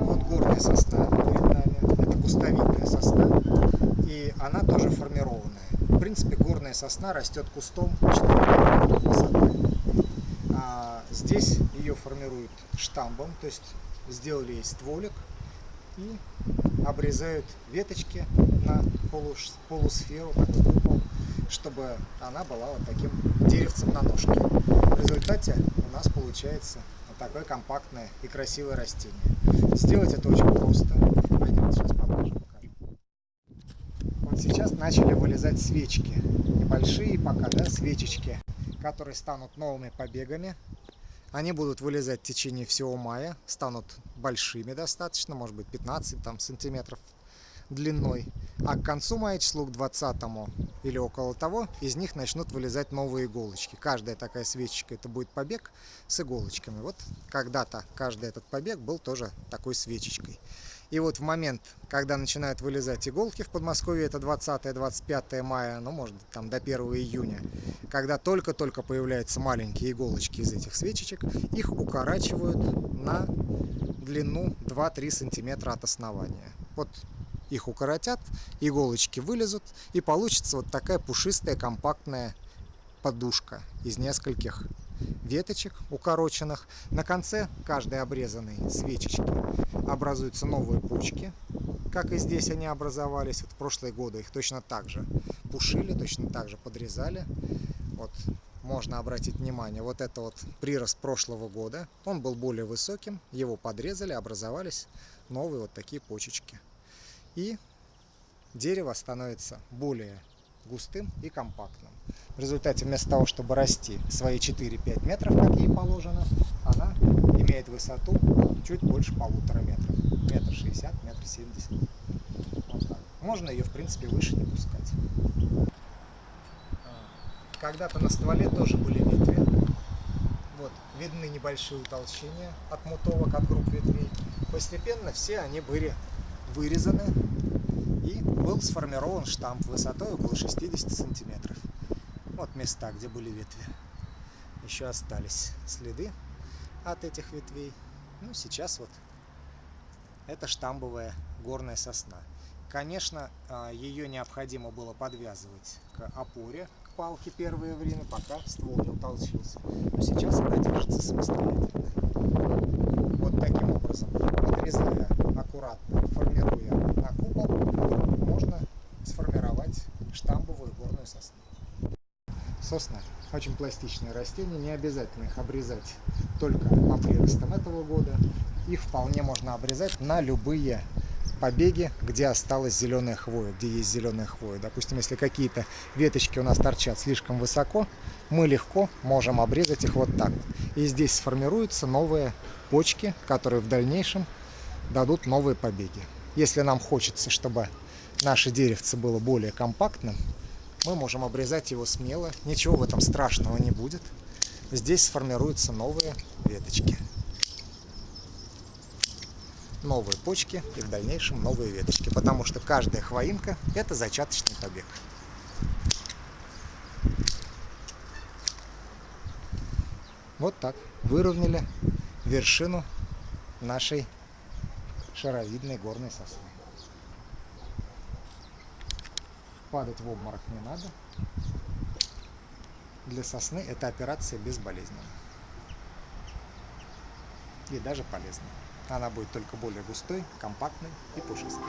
Вот горная сосна. Это кустовидная сосна. И она тоже формированная. В принципе, горная сосна растет кустом 4 метров высоты. А здесь ее формируют штамбом, то есть сделали ей стволик и обрезают веточки на полусферу, чтобы она была вот таким деревцем на ножке. В результате у нас получается вот такое компактное и красивое растение. Сделать это очень просто. Пойдем сейчас поближе. Вот сейчас начали вылезать свечки. Небольшие пока, да, свечечки, которые станут новыми побегами. Они будут вылезать в течение всего мая, станут большими достаточно, может быть 15 там, сантиметров длиной. А к концу мая, числу к 20 или около того, из них начнут вылезать новые иголочки. Каждая такая свечечка это будет побег с иголочками. Вот когда-то каждый этот побег был тоже такой свечечкой. И вот в момент, когда начинают вылезать иголки в Подмосковье, это 20-25 мая, ну может там до 1 июня, когда только-только появляются маленькие иголочки из этих свечечек, их укорачивают на длину 2-3 сантиметра от основания. Вот их укоротят, иголочки вылезут, и получится вот такая пушистая компактная подушка из нескольких веточек укороченных. На конце каждой обрезанной свечечки образуются новые почки, как и здесь они образовались. Вот в прошлые годы их точно так же пушили, точно так же подрезали. Вот можно обратить внимание, вот это вот прирост прошлого года, он был более высоким, его подрезали, образовались новые вот такие почечки и дерево становится более густым и компактным. В результате вместо того, чтобы расти свои 4-5 метров, как ей положено, она имеет высоту чуть больше полутора метров. Метр шестьдесят, метр семьдесят. Можно ее, в принципе, выше не пускать. Когда-то на стволе тоже были ветви. Вот, видны небольшие утолщения от мутовок, от групп ветвей. Постепенно все они были вырезаны и был сформирован штамп высотой около 60 сантиметров. Вот места, где были ветви. Еще остались следы от этих ветвей. Ну, сейчас вот это штамбовая горная сосна. Конечно, а, ее необходимо было подвязывать к опоре, к палке первое время, пока ствол не утолщился. Но сейчас она держится самостоятельно. Сосна очень пластичные растения, не обязательно их обрезать только по приростам этого года. Их вполне можно обрезать на любые побеги, где осталась зеленая хвоя, где есть зеленая хвоя. Допустим, если какие-то веточки у нас торчат слишком высоко, мы легко можем обрезать их вот так. И здесь сформируются новые почки, которые в дальнейшем дадут новые побеги. Если нам хочется, чтобы наше деревце было более компактным, мы можем обрезать его смело, ничего в этом страшного не будет. Здесь сформируются новые веточки. Новые почки и в дальнейшем новые веточки, потому что каждая хвоинка – это зачаточный побег. Вот так выровняли вершину нашей шаровидной горной сосны. Падать в обморок не надо. Для сосны эта операция безболезненна. И даже полезна. Она будет только более густой, компактной и пушистой.